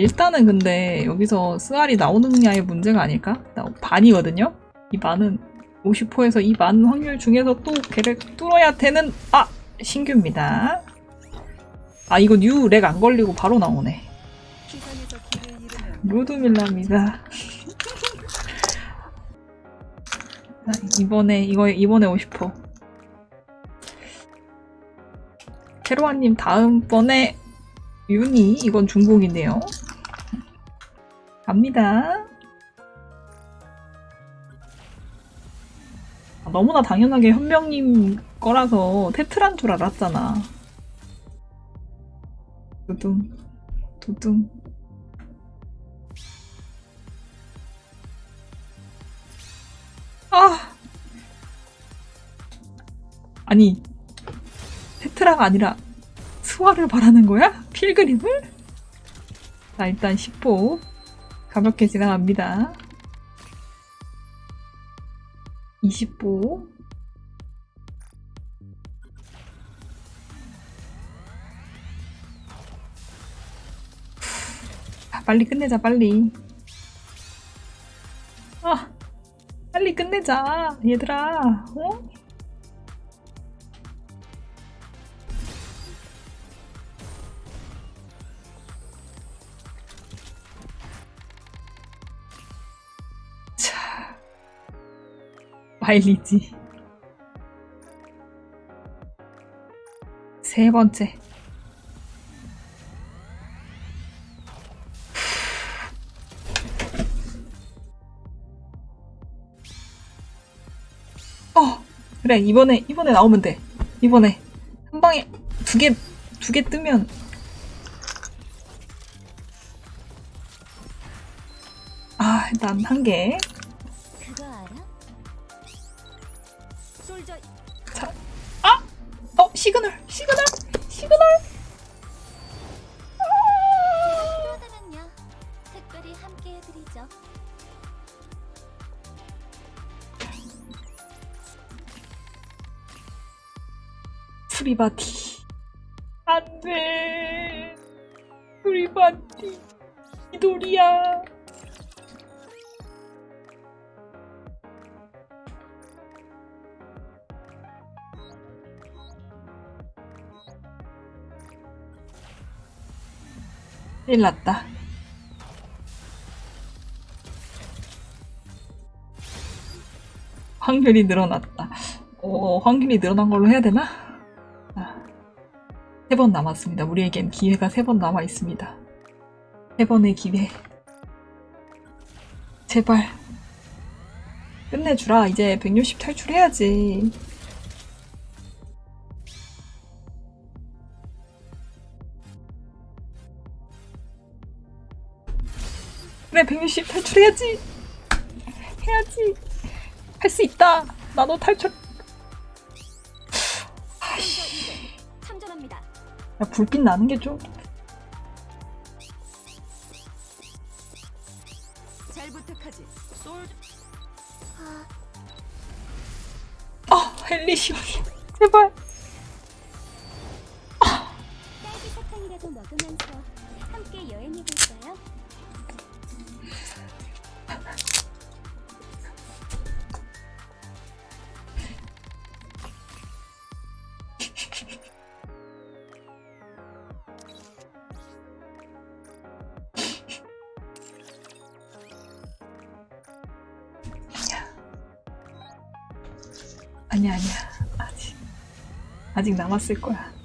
일단은 근데 여기서 쓰알이 나오느냐의 문제가 아닐까? 나 반이거든요? 이 반은 50%에서 이 많은 확률 중에서 또 걔를 뚫어야 되는 아! 신규입니다. 아 이거 new 렉 안 걸리고 바로 나오네. 루드밀라입니다. 아, 이번에 이거 이번에 50%. 캐로아님 다음번에 윤이 이건 중복이네요. 갑니다. 아, 너무나 당연하게 현명님 거라서 테트란 줄 알았잖아. 두둥 두둥 아 아니 테트라가 아니라 스와를 바라는 거야? 필그림을? 자 일단 10호 가볍게 지나갑니다. 20호 아, 빨리 끝내자 빨리. 아 빨리 끝내자 얘들아. 어? 마일리지. 세 번째. 어 그래 이번에 이번에 나오면 돼. 이번에 한 방에 두 개 두 개 뜨면. 아 일단 한개 soldier 어 시그널 시그널 시그널. 프리바티 안돼. 프리바티 이돌이야 큰일 났다 확률이 늘어났다 어, 확률이 늘어난 걸로 해야 되나? 세번 남았습니다. 우리에겐 기회가 세 번 남아 있습니다. 세 번의 기회. 제발. 끝내주라. 이제 160 탈출해야지. 그래, 160 탈출해야지. 해야지. 할 수 있다. 나도 탈출. 참전합니다. 야, 불빛 나는 게 좀. 잘 부탁하지. 솔저 아, 아, 헨리 시원이. 제발. 딸기 사탕이라도 먹으면서 함께 여행해 볼까요? 아니야, 아니야. 아직. 아직 남았을 거야.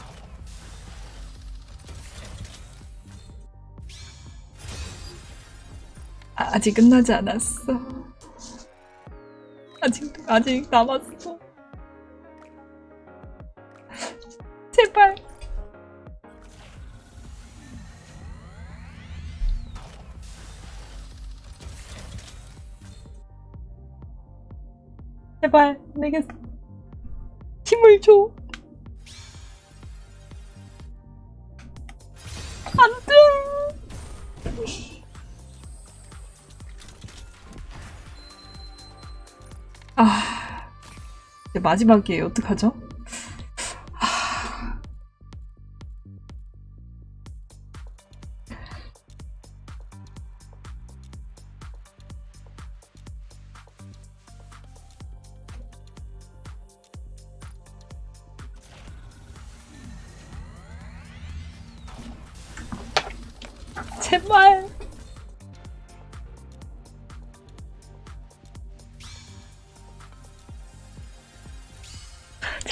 아, 아직 끝나지 않았어. 아직, 아직 남았어. 제발. 제발, 내게 힘을 줘. 안 돼. 아, 이제 마지막이에요. 어떡하죠? 아. 제발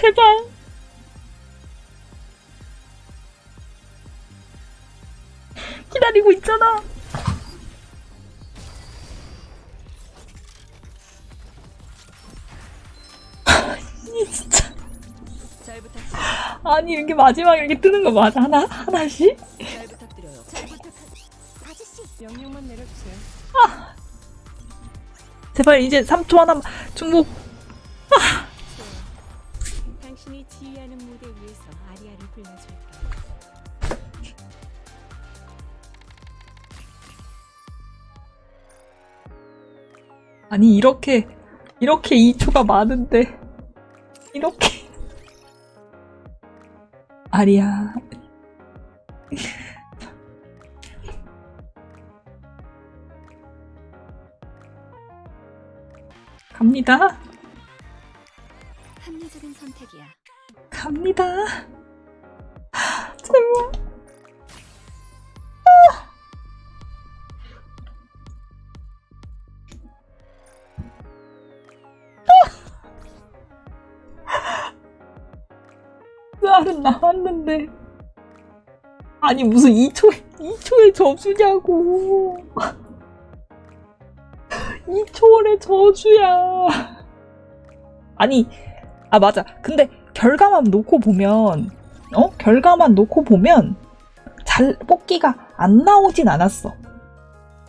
제발. 기다리고 있잖아. 이 진짜. 아니 이렇게 마지막에 이렇게 뜨는 거 맞아 하나 하나씩? 내려주세요. 제발 이제 3초 하나만 중복. 아니 이렇게 이렇게 2초가 많은데. 이렇게. 아리야. 갑니다. 합리적인 선택이야. 갑니다. 제발 쌀은 나왔는데. 아니 무슨 2초에 2초에 저주냐고. 2초월의 저주야. 아니 아 맞아. 근데 결과만 놓고 보면 어? 결과만 놓고 보면 잘 뽑기가 안 나오진 않았어.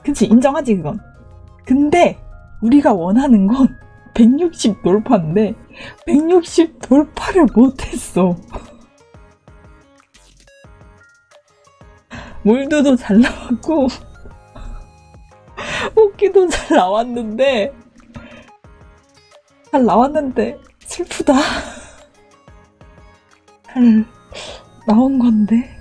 그치? 인정하지 그건? 근데 우리가 원하는 건 160 돌파인데 160 돌파를 못했어 몰드도 잘 나왔고 뽑기도 잘 나왔는데 잘 나왔는데 슬프다. 잘 나온 건데